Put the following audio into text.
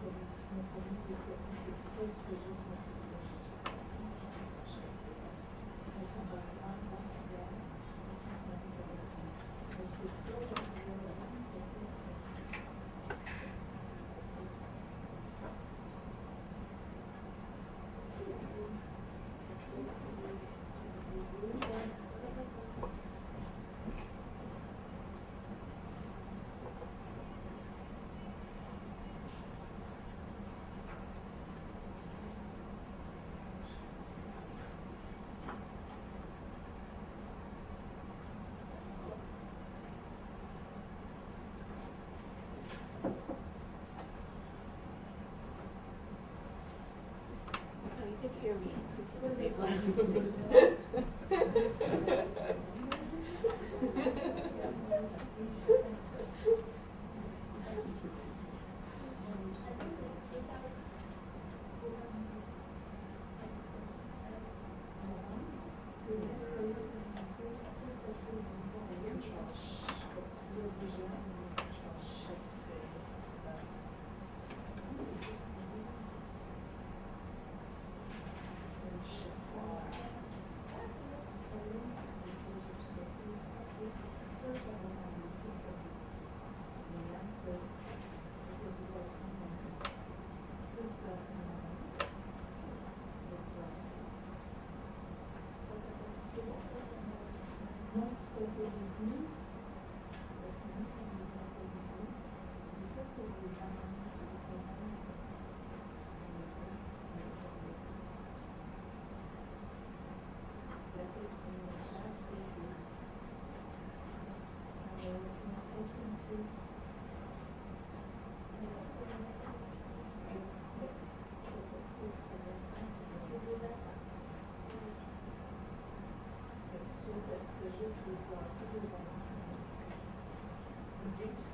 Thank you. Here big one. Thank you.